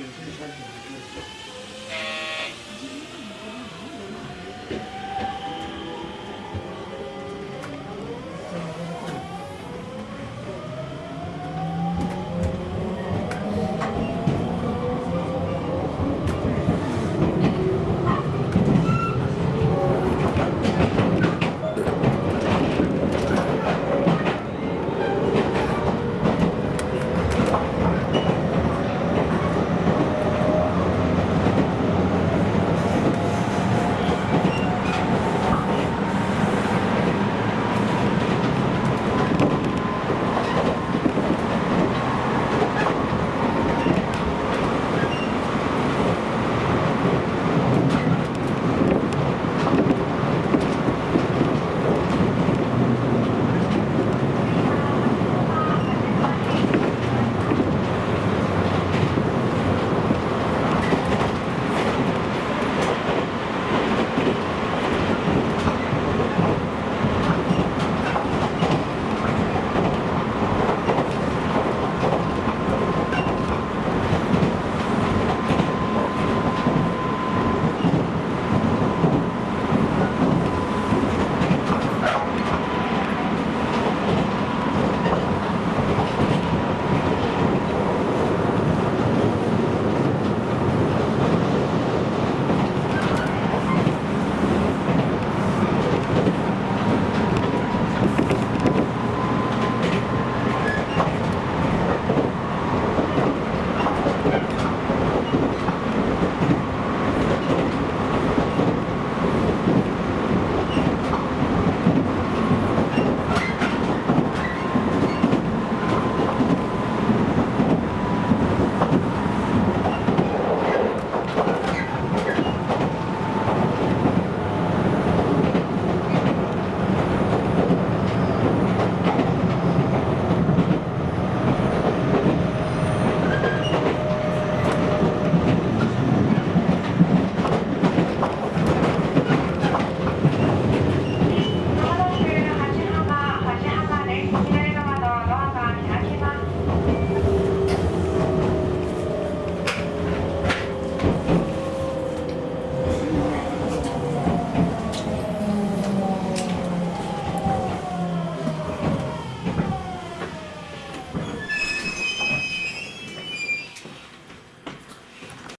열심히 잘 되고